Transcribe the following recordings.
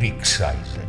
Kriegseisen.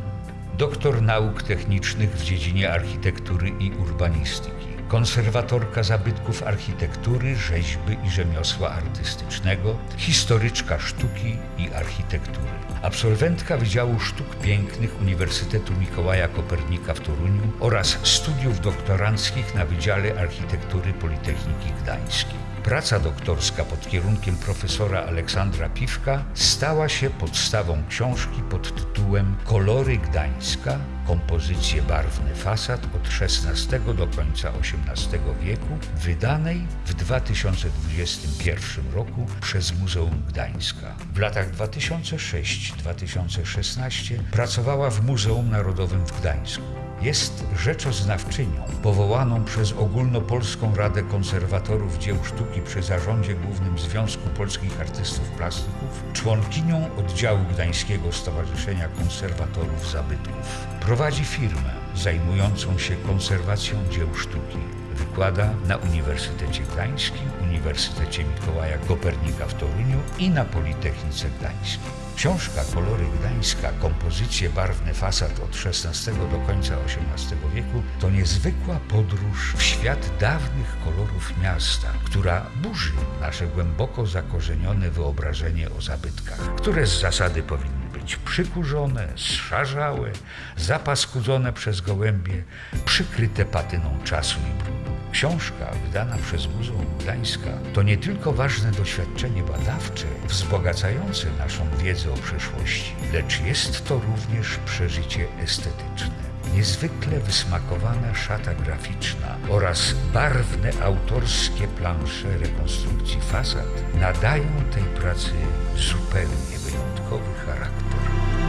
Doktor nauk technicznych w dziedzinie architektury i urbanistyki. Konserwatorka zabytków architektury, rzeźby i rzemiosła artystycznego, historyczka sztuki i architektury. Absolwentka Wydziału Sztuk Pięknych Uniwersytetu Mikołaja Kopernika w Toruniu oraz studiów doktoranckich na Wydziale Architektury Politechniki Gdańskiej. Praca doktorska pod kierunkiem profesora Aleksandra Piwka stała się podstawą książki pod tytułem Kolory Gdańska kompozycje barwne fasad od XVI do końca XVIII wieku, wydanej w 2021 roku przez Muzeum Gdańska. W latach 2006-2016 pracowała w Muzeum Narodowym w Gdańsku. Jest rzeczoznawczynią powołaną przez Ogólnopolską Radę Konserwatorów Dzieł Sztuki przy Zarządzie Głównym Związku Polskich Artystów Plastyków, członkinią oddziału Gdańskiego Stowarzyszenia Konserwatorów Zabytków. Prowadzi firmę zajmującą się konserwacją dzieł sztuki. Wykłada na Uniwersytecie Gdańskim, Uniwersytecie Mikołaja Kopernika w Toruniu i na Politechnice Gdańskiej. Książka Kolory Gdańska, kompozycje barwne fasad od XVI do końca XVIII wieku to niezwykła podróż w świat dawnych kolorów miasta, która burzy nasze głęboko zakorzenione wyobrażenie o zabytkach, które z zasady powinny być przykurzone, zszarzałe, zapaskudzone przez gołębie, przykryte patyną czasu i brudu. Książka wydana przez Muzeum Gdańska to nie tylko ważne doświadczenie badawcze, wzbogacające naszą wiedzę o przeszłości, lecz jest to również przeżycie estetyczne. Niezwykle wysmakowana szata graficzna oraz barwne autorskie plansze rekonstrukcji fasad nadają tej pracy zupełnie wyjątkowy charakter.